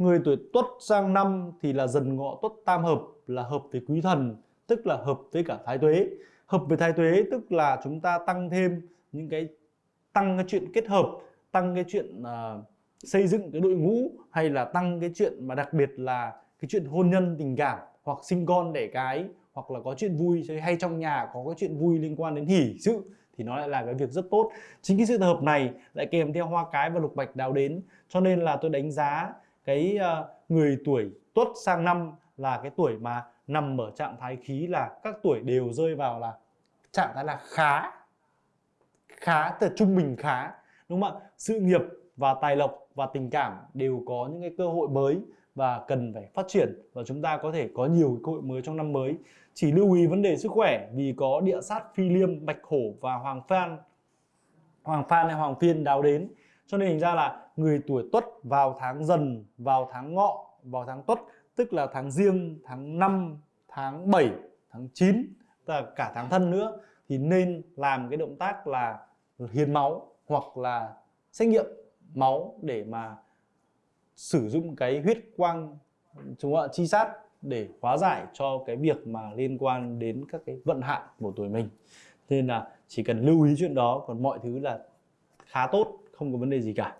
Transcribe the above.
người tuổi tuất sang năm thì là dần ngọ tuất tam hợp là hợp với quý thần tức là hợp với cả thái tuế. Hợp với thái tuế tức là chúng ta tăng thêm những cái tăng cái chuyện kết hợp tăng cái chuyện uh, xây dựng cái đội ngũ hay là tăng cái chuyện mà đặc biệt là cái chuyện hôn nhân tình cảm hoặc sinh con đẻ cái hoặc là có chuyện vui hay trong nhà có cái chuyện vui liên quan đến hỷ sự thì nó lại là cái việc rất tốt. Chính cái sự hợp này lại kèm theo hoa cái và lục bạch đào đến. Cho nên là tôi đánh giá cái ờ, người tuổi tuất sang năm là cái tuổi mà nằm ở trạng thái khí là các tuổi đều rơi vào là trạng thái là khá khá từ trung bình khá, đúng không ạ? Sự nghiệp và tài lộc và tình cảm đều có những cái cơ hội mới và cần phải phát triển và chúng ta có thể có nhiều cơ hội mới trong năm mới. Chỉ lưu ý vấn đề sức khỏe vì có địa sát phi liêm, bạch hổ và hoàng phan hoàng phan hay hoàng phiên đào đến. Cho nên hình ra là người tuổi tuất vào tháng dần, vào tháng ngọ, vào tháng tuất, tức là tháng riêng tháng 5 tháng 7 tháng 9 là cả tháng thân nữa, thì nên làm cái động tác là hiến máu hoặc là xét nghiệm máu để mà sử dụng cái huyết quang, chúng ạ chi sát để hóa giải cho cái việc mà liên quan đến các cái vận hạn của tuổi mình. Nên là chỉ cần lưu ý chuyện đó, còn mọi thứ là khá tốt, không có vấn đề gì cả.